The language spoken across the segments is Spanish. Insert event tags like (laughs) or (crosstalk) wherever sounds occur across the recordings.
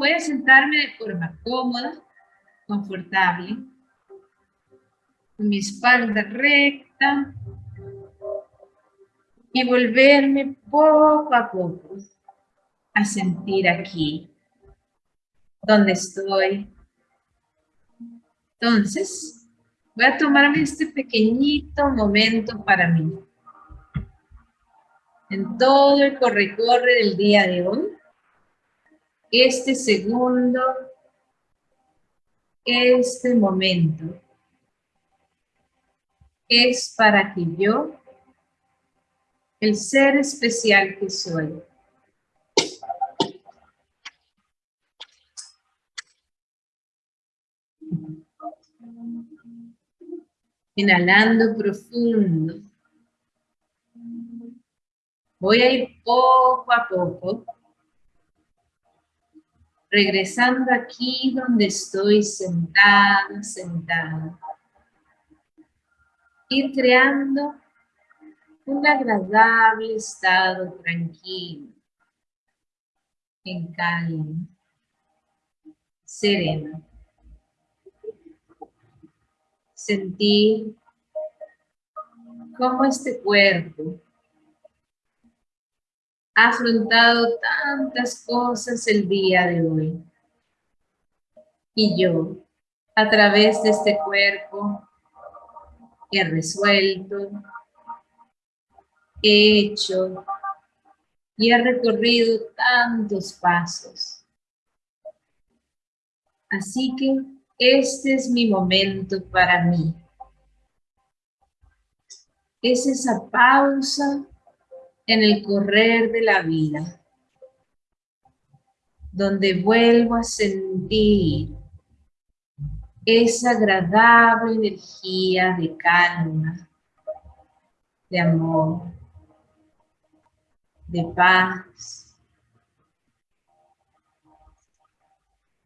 voy a sentarme de forma cómoda, confortable, con mi espalda recta y volverme poco a poco a sentir aquí, donde estoy. Entonces, voy a tomarme este pequeñito momento para mí. En todo el corre-corre del día de hoy, este segundo, este momento, es para que yo, el ser especial que soy, Inhalando profundo. Voy a ir poco a poco. Regresando aquí donde estoy sentada, sentada. Ir creando un agradable estado tranquilo, en calma, sereno sentir cómo este cuerpo ha afrontado tantas cosas el día de hoy. Y yo, a través de este cuerpo, he resuelto, he hecho y he recorrido tantos pasos. Así que este es mi momento para mí. Es esa pausa en el correr de la vida, donde vuelvo a sentir esa agradable energía de calma, de amor, de paz,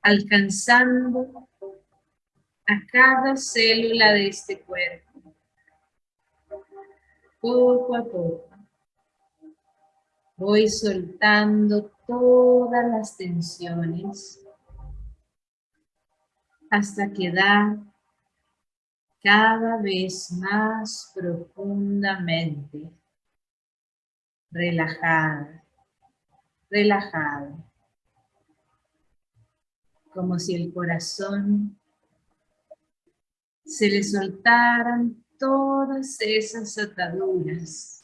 alcanzando a cada célula de este cuerpo. Poco a poco voy soltando todas las tensiones hasta quedar cada vez más profundamente relajada, relajada, como si el corazón se le soltaran todas esas ataduras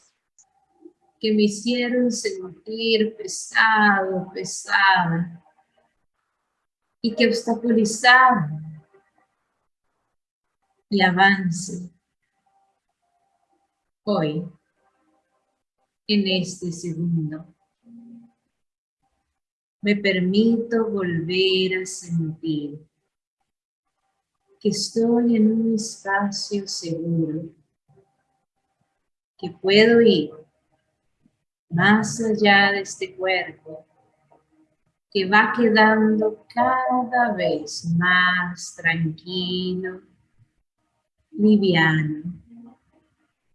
que me hicieron sentir pesado, pesada y que obstaculizaban el avance hoy, en este segundo. Me permito volver a sentir que estoy en un espacio seguro, que puedo ir más allá de este cuerpo, que va quedando cada vez más tranquilo, liviano,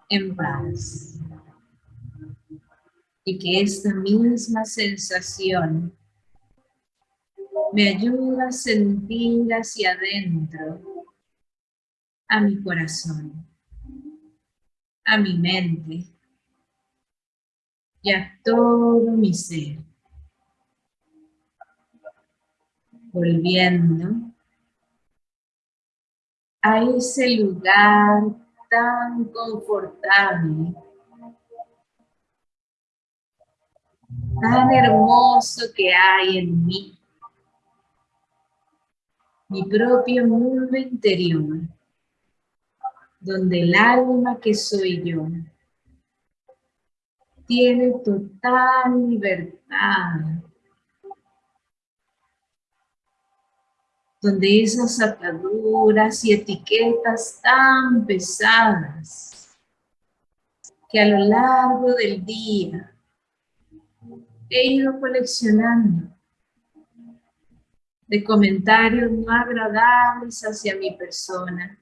en paz. Y que esta misma sensación me ayuda a sentir hacia adentro a mi corazón, a mi mente y a todo mi ser. Volviendo a ese lugar tan confortable, tan hermoso que hay en mí, mi propio mundo interior, donde el alma que soy yo tiene total libertad, donde esas ataduras y etiquetas tan pesadas que a lo largo del día he ido coleccionando de comentarios no agradables hacia mi persona,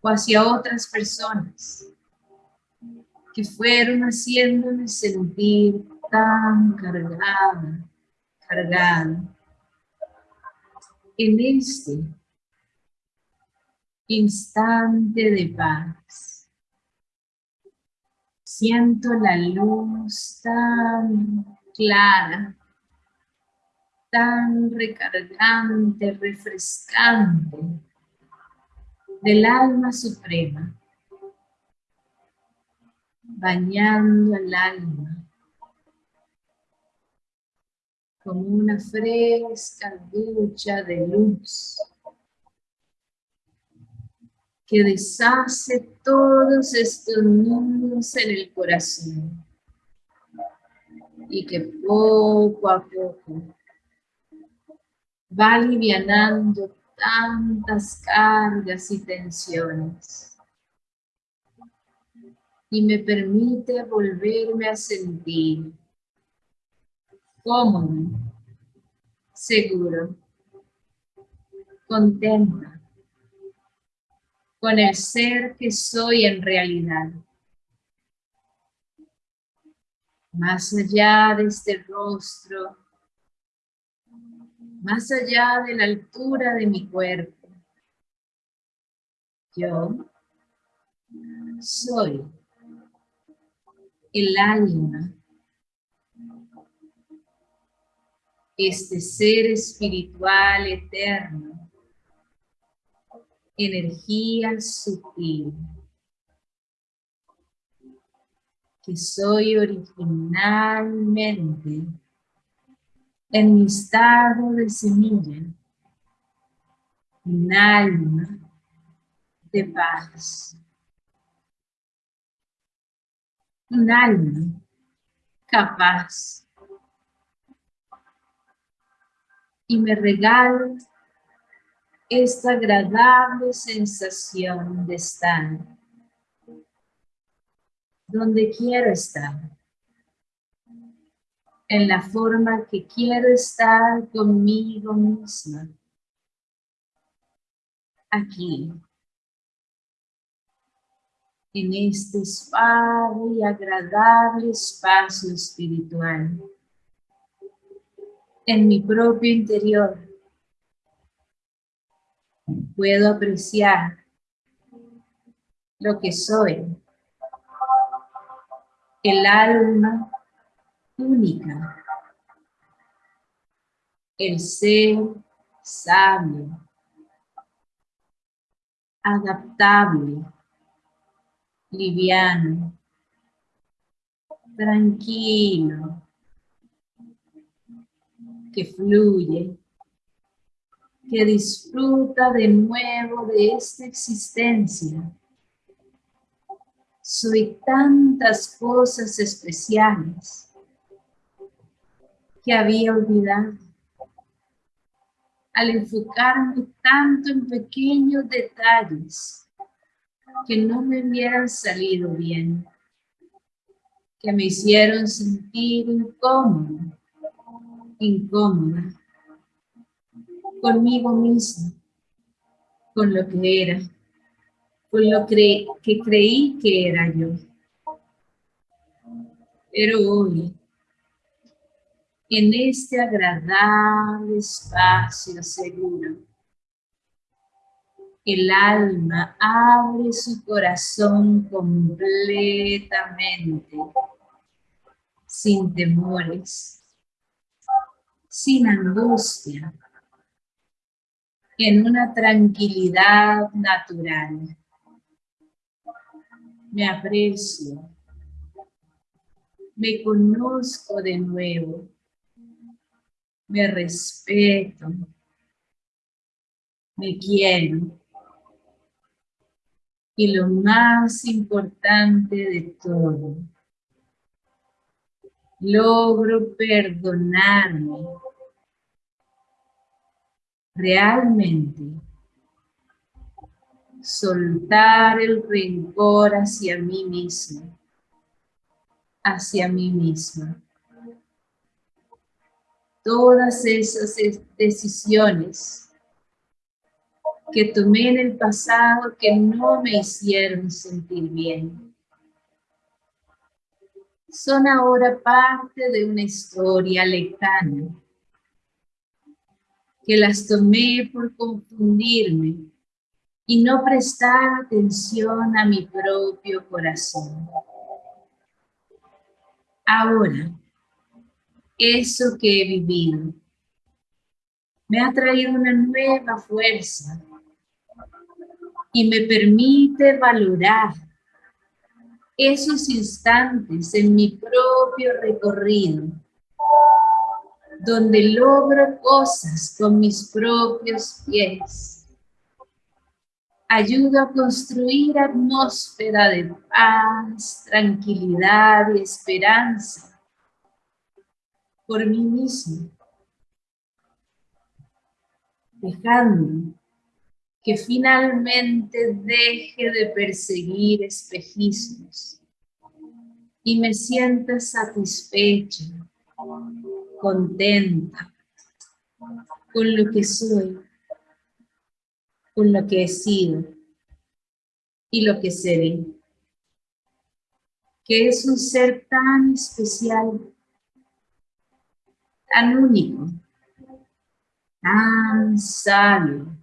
o hacia otras personas que fueron haciéndome sentir tan cargada, cargada, en este instante de paz. Siento la luz tan clara, tan recargante, refrescante del alma suprema, bañando el alma como una fresca ducha de luz que deshace todos estos mundos en el corazón y que poco a poco va alivianando tantas cargas y tensiones y me permite volverme a sentir cómodo, seguro, contenta con el ser que soy en realidad. Más allá de este rostro, más allá de la altura de mi cuerpo, yo soy el alma este ser espiritual eterno, energía sutil, que soy originalmente en mi estado de semilla, un alma de paz, un alma capaz. Y me regalo esta agradable sensación de estar donde quiero estar, en la forma que quiero estar conmigo misma, aquí, en este suave y agradable espacio espiritual en mi propio interior. Puedo apreciar lo que soy, el alma única, el ser sabio, adaptable, liviano, tranquilo, que fluye, que disfruta de nuevo de esta existencia. Soy tantas cosas especiales que había olvidado. Al enfocarme tanto en pequeños detalles que no me hubieran salido bien, que me hicieron sentir incómodo, incómoda conmigo misma, con lo que era, con lo que creí que era yo. Pero hoy, en este agradable espacio seguro, el alma abre su corazón completamente, sin temores, sin angustia, en una tranquilidad natural. Me aprecio, me conozco de nuevo, me respeto, me quiero. Y lo más importante de todo, logro perdonarme realmente soltar el rencor hacia mí mismo, hacia mí misma. Todas esas decisiones que tomé en el pasado que no me hicieron sentir bien son ahora parte de una historia lejana que las tomé por confundirme y no prestar atención a mi propio corazón. Ahora, eso que he vivido me ha traído una nueva fuerza y me permite valorar esos instantes en mi propio recorrido donde logro cosas con mis propios pies. Ayudo a construir atmósfera de paz, tranquilidad y esperanza por mí mismo, dejando que finalmente deje de perseguir espejismos y me sienta satisfecha contenta con lo que soy, con lo que he sido y lo que seré. Que es un ser tan especial, tan único, tan sabio.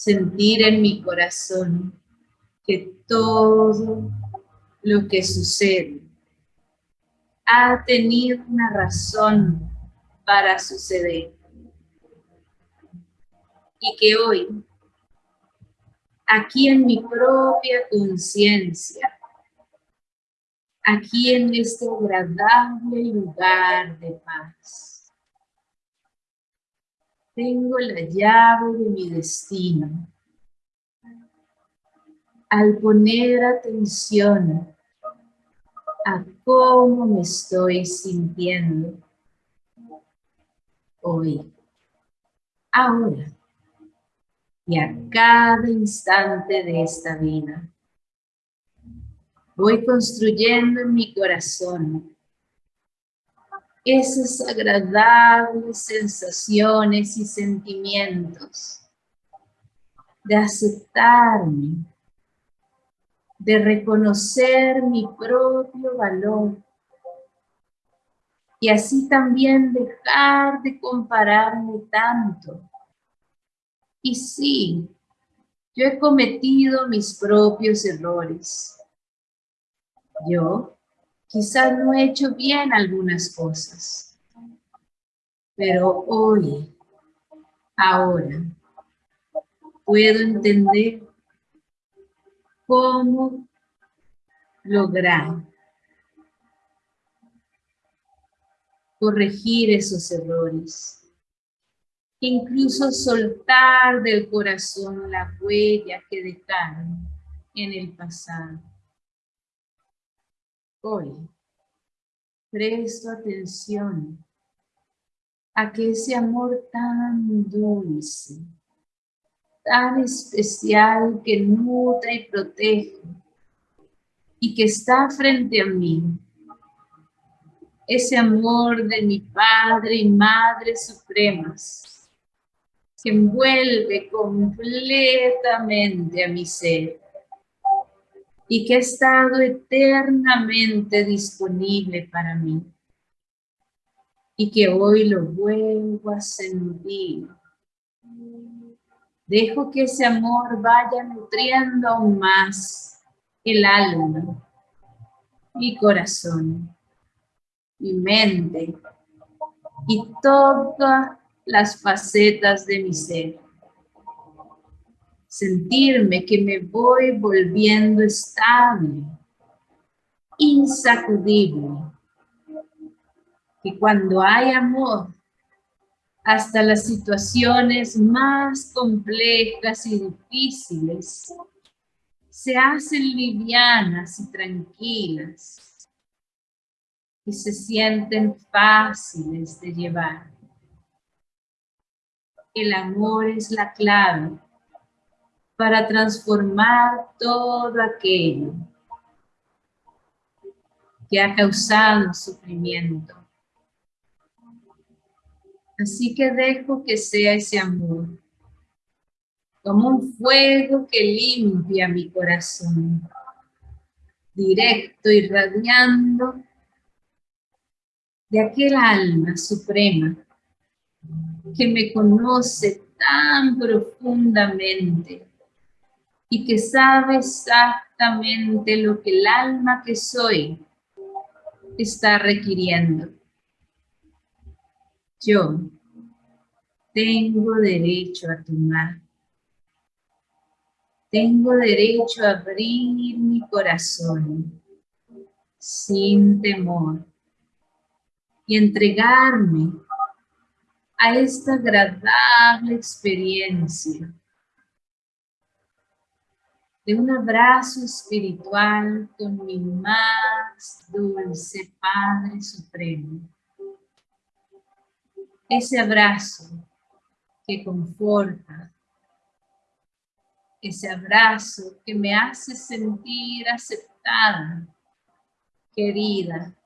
Sentir en mi corazón que todo lo que sucede ha tenido una razón para suceder. Y que hoy, aquí en mi propia conciencia, aquí en este agradable lugar de paz, tengo la llave de mi destino. Al poner atención a cómo me estoy sintiendo hoy, ahora y a cada instante de esta vida. Voy construyendo en mi corazón esas agradables sensaciones y sentimientos de aceptarme, de reconocer mi propio valor y así también dejar de compararme tanto. Y sí, yo he cometido mis propios errores. Yo quizás no he hecho bien algunas cosas, pero hoy, ahora, puedo entender cómo lograr corregir esos errores. Incluso soltar del corazón la huella que dejaron en el pasado. Hoy, presto atención a que ese amor tan dulce, tan especial que nutre y protege y que está frente a mí. Ese amor de mi Padre y Madre Supremas que envuelve completamente a mi ser y que ha estado eternamente disponible para mí y que hoy lo vuelvo a sentir Dejo que ese amor vaya nutriendo aún más el alma, mi corazón, mi mente y todas las facetas de mi ser. Sentirme que me voy volviendo estable, insacudible, que cuando hay amor hasta las situaciones más complejas y difíciles se hacen livianas y tranquilas y se sienten fáciles de llevar. El amor es la clave para transformar todo aquello que ha causado sufrimiento. Así que dejo que sea ese amor, como un fuego que limpia mi corazón, directo, irradiando de aquel alma suprema que me conoce tan profundamente y que sabe exactamente lo que el alma que soy está requiriendo. Yo tengo derecho a tomar. Tengo derecho a abrir mi corazón sin temor y entregarme a esta agradable experiencia de un abrazo espiritual con mi más dulce Padre Supremo. Ese abrazo que conforta, ese abrazo que me hace sentir aceptada, querida,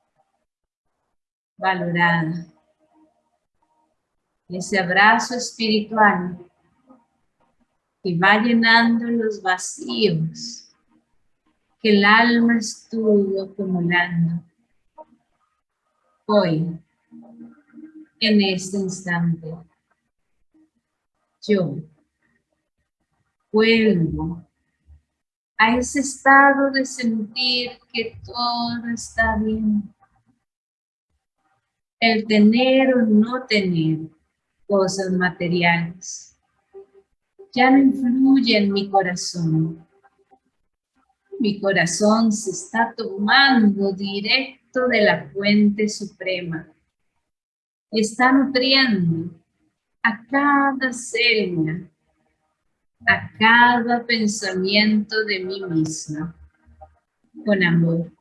valorada. Ese abrazo espiritual que va llenando los vacíos que el alma estuvo acumulando. Hoy, en este instante, yo vuelvo a ese estado de sentir que todo está bien. El tener o no tener cosas materiales ya no influye en mi corazón. Mi corazón se está tomando directo de la fuente suprema. Está nutriendo a cada célula, a cada pensamiento de mí misma, con amor,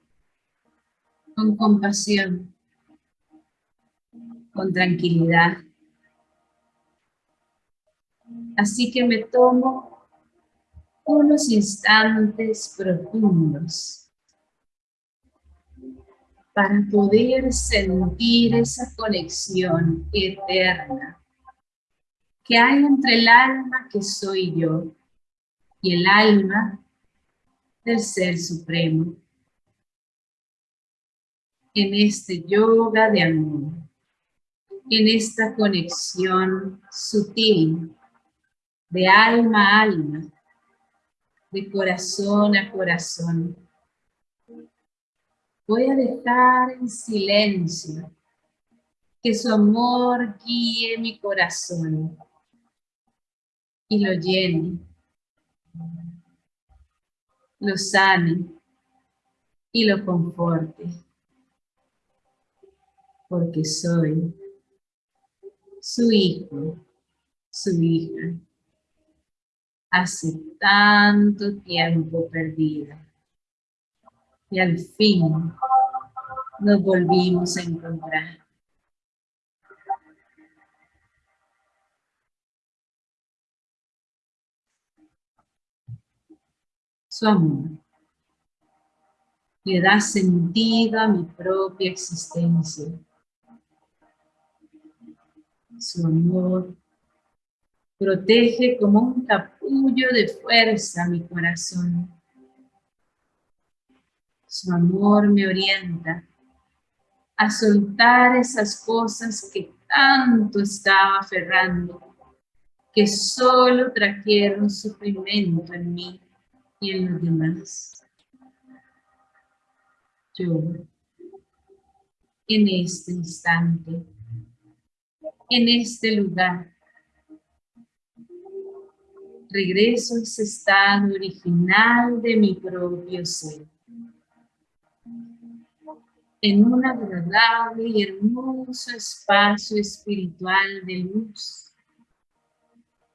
con compasión, con tranquilidad. Así que me tomo unos instantes profundos para poder sentir esa conexión eterna que hay entre el alma que soy yo y el alma del Ser Supremo. En este yoga de amor, en esta conexión sutil de alma a alma, de corazón a corazón. Voy a dejar en silencio que su amor guíe mi corazón y lo llene, lo sane y lo conforte, porque soy su hijo, su hija, hace tanto tiempo perdida. Y al fin nos volvimos a encontrar. su amor. Le da sentido a mi propia existencia. Su amor protege como un capullo de fuerza mi corazón. Su amor me orienta a soltar esas cosas que tanto estaba aferrando, que solo trajeron sufrimiento en mí y en los demás. Yo, en este instante, en este lugar, regreso a ese estado original de mi propio ser. En un agradable y hermoso espacio espiritual de luz,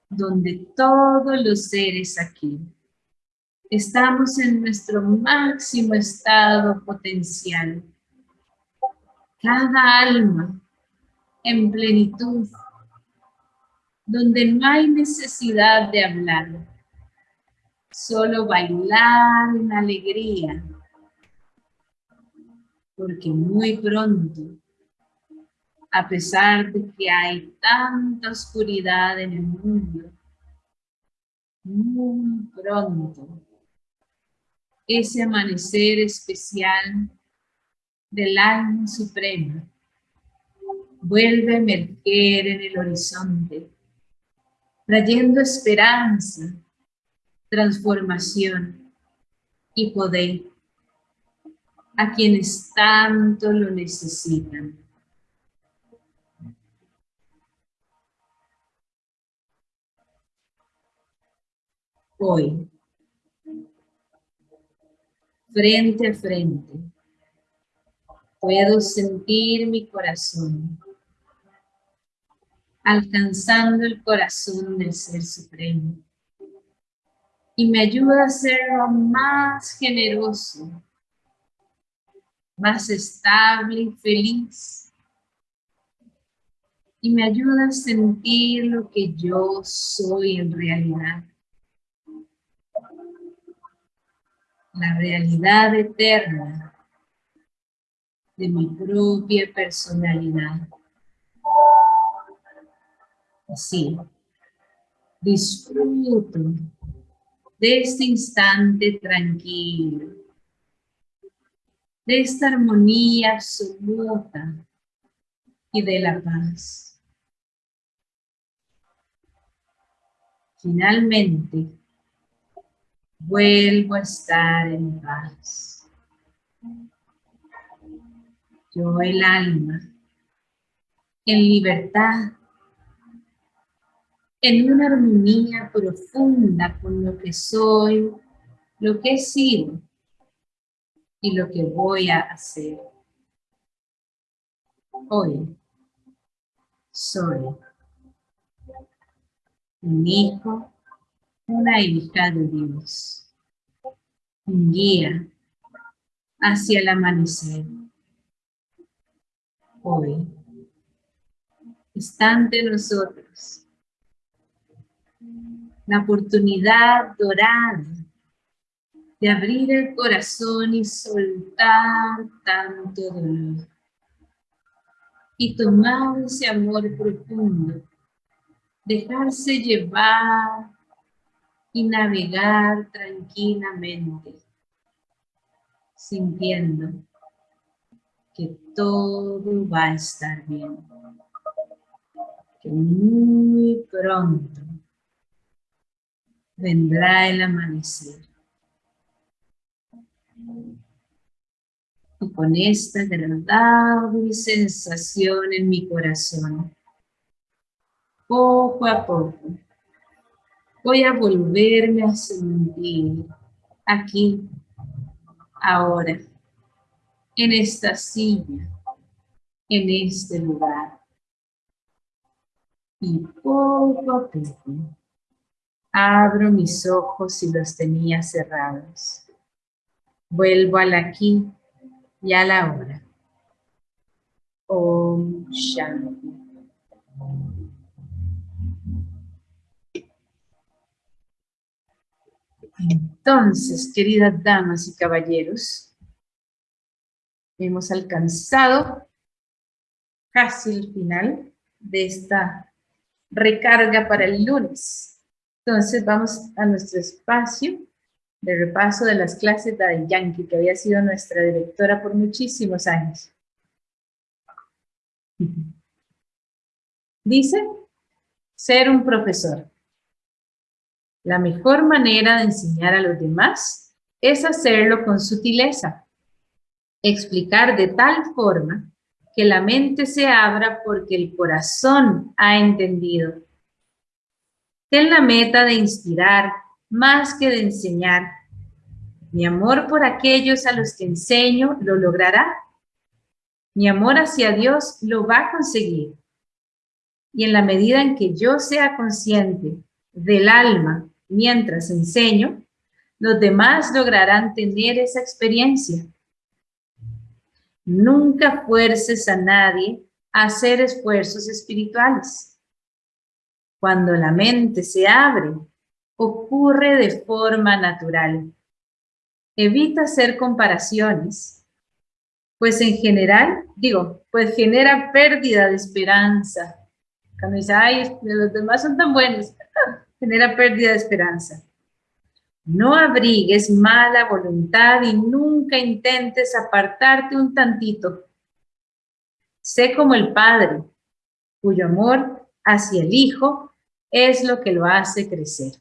donde todos los seres aquí Estamos en nuestro máximo estado potencial. Cada alma en plenitud, donde no hay necesidad de hablar, solo bailar en alegría, porque muy pronto, a pesar de que hay tanta oscuridad en el mundo, muy pronto ese amanecer especial del alma suprema vuelve a emerger en el horizonte, trayendo esperanza, transformación y poder a quienes tanto lo necesitan. Hoy, frente a frente, puedo sentir mi corazón alcanzando el corazón del Ser Supremo. Y me ayuda a ser más generoso, más estable y feliz. Y me ayuda a sentir lo que yo soy en realidad. La realidad eterna de mi propia personalidad. Así, disfruto de este instante tranquilo, de esta armonía absoluta y de la paz. Finalmente, vuelvo a estar en paz. Yo, el alma, en libertad, en una armonía profunda con lo que soy, lo que he sido y lo que voy a hacer. Hoy soy un hijo, una hija de Dios, un guía hacia el amanecer. Hoy está ante nosotros la oportunidad dorada de abrir el corazón y soltar tanto dolor. Y tomar ese amor profundo, dejarse llevar y navegar tranquilamente, sintiendo que todo va a estar bien, que muy pronto vendrá el amanecer. Y con esta agradable sensación en mi corazón, poco a poco, voy a volverme a sentir aquí, ahora, en esta silla, en este lugar. Y poco a poco Abro mis ojos y los tenía cerrados. Vuelvo al aquí y a la hora. Om Shanti. Entonces, queridas damas y caballeros, hemos alcanzado casi el final de esta recarga para el lunes. Entonces vamos a nuestro espacio de repaso de las clases de Yankee, que había sido nuestra directora por muchísimos años. (laughs) Dice, ser un profesor. La mejor manera de enseñar a los demás es hacerlo con sutileza. Explicar de tal forma que la mente se abra porque el corazón ha entendido Ten la meta de inspirar más que de enseñar. Mi amor por aquellos a los que enseño lo logrará. Mi amor hacia Dios lo va a conseguir. Y en la medida en que yo sea consciente del alma mientras enseño, los demás lograrán tener esa experiencia. Nunca fuerces a nadie a hacer esfuerzos espirituales. Cuando la mente se abre, ocurre de forma natural. Evita hacer comparaciones, pues en general, digo, pues genera pérdida de esperanza. Cuando dice, ay, los demás son tan buenos, (laughs) genera pérdida de esperanza. No abrigues mala voluntad y nunca intentes apartarte un tantito. Sé como el Padre, cuyo amor hacia el Hijo es lo que lo hace crecer.